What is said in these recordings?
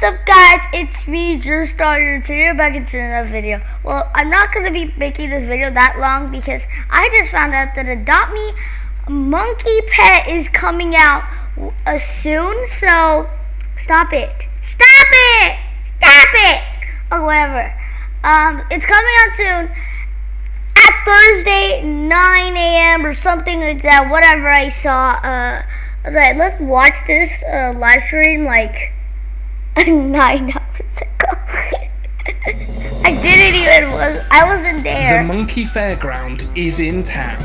What's up guys, it's me, Drew Starter, today we're back into another video. Well, I'm not going to be making this video that long because I just found out that Adopt Me Monkey Pet is coming out uh, soon, so stop it. Stop it! Stop it! Or whatever. Um, it's coming out soon at Thursday, 9 a.m. or something like that, whatever I saw. Uh, let's watch this uh, live stream, like... nine hours ago. I didn't even was I wasn't there. The Monkey Fairground is in town.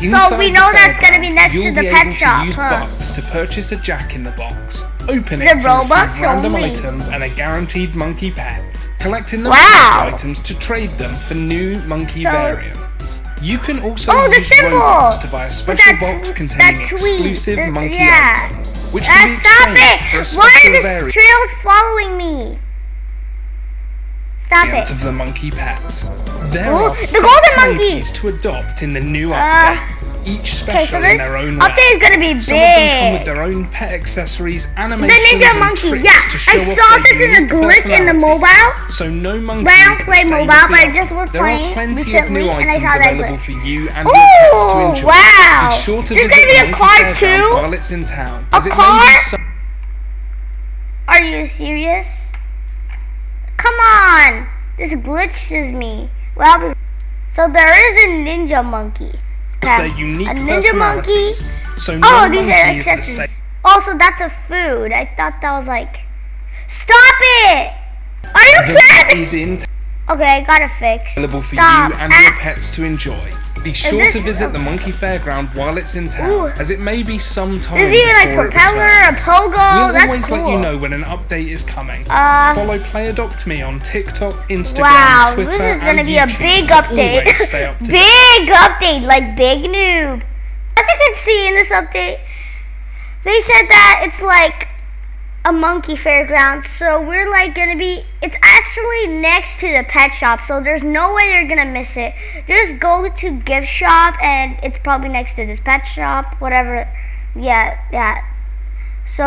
Inside so we know that's gonna be next to the pet shop. To use huh? Bucks to purchase a Jack in the Box. Open the it to Robux receive random only. items and a guaranteed monkey pet. Collecting the wow. items to trade them for new monkey so, variants. You can also oh, use Robux to buy a special box containing exclusive the, monkey yeah. items, which uh, can be stop it! For a Why are the trails following me? Stop it! Of the monkey pet. There Ooh, are the golden monkeys to adopt in the new uh, update. Each special okay, so in their own way. Update is gonna be big. Some of them come with their own pet accessories, animations, The ninja monkey, yeah. I saw this in a glitch in the mobile. So no monkey. But I don't play mobile, but I just was there playing recently, and I saw that glitch. for you and Ooh, your pets to enjoy. wow! Be sure to this is gonna be a car too. While it's in town, a car? Are you serious? Come on! This glitches me. Well, so there is a ninja monkey. Their unique a ninja monkey. So oh, no oh, these are accessories. Also, that's a food. I thought that was like. Stop it! Are you kidding? Okay, I got it fixed. Available for Stop. you and ah. your pets to enjoy. Be sure to visit the Monkey Fairground while it's in town, Ooh. as it may be some time There's even like propeller, a pogo. We'll That's always cool. let you know when an update is coming. Uh, Follow Play Adopt Me on TikTok, Instagram, wow, Twitter, this is gonna be YouTube. a big update. big update, like big noob. As you can see in this update, they said that it's like a monkey fairground. So we're like gonna be, it's actually next to the pet shop. So there's no way you're gonna miss it. Just go to gift shop and it's probably next to this pet shop, whatever. Yeah, yeah. So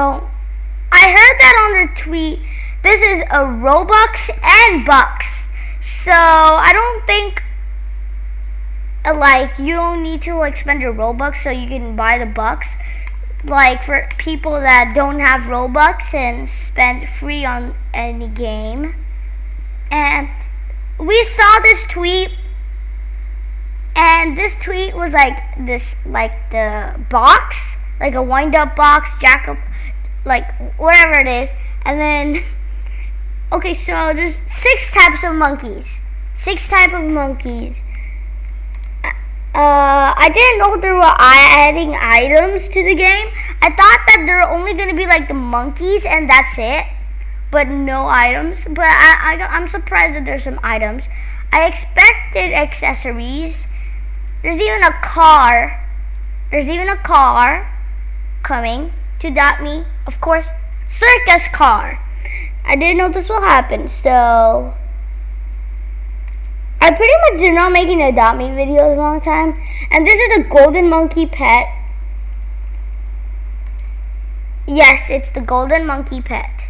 I heard that on the tweet. This is a Robux and Bucks. So I don't think like you don't need to like spend your Robux so you can buy the Bucks like for people that don't have Robux and spend free on any game. And we saw this tweet and this tweet was like this like the box, like a wind up box, jack up like whatever it is. And then okay, so there's six types of monkeys. Six type of monkeys. Uh, I didn't know there were adding items to the game. I thought that there were only going to be like the monkeys and that's it. But no items. But I, I, I'm surprised that there's some items. I expected accessories. There's even a car. There's even a car coming to Adopt Me. Of course, circus car. I didn't know this will happen, so I pretty much did not make any Adopt Me videos a long time. And this is the Golden Monkey Pet. Yes, it's the Golden Monkey Pet.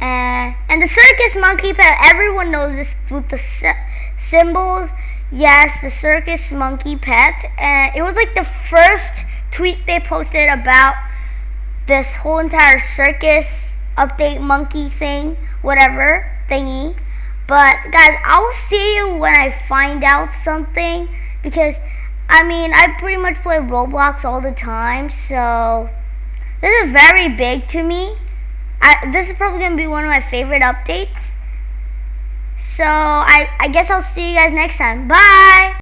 And, and the Circus Monkey Pet, everyone knows this with the symbols. Yes, the Circus Monkey Pet. And it was like the first tweet they posted about this whole entire circus update monkey thing, whatever thingy. But guys, I'll see you when I find out something because I mean, I pretty much play Roblox all the time, so this is very big to me. I, this is probably going to be one of my favorite updates. So I, I guess I'll see you guys next time. Bye!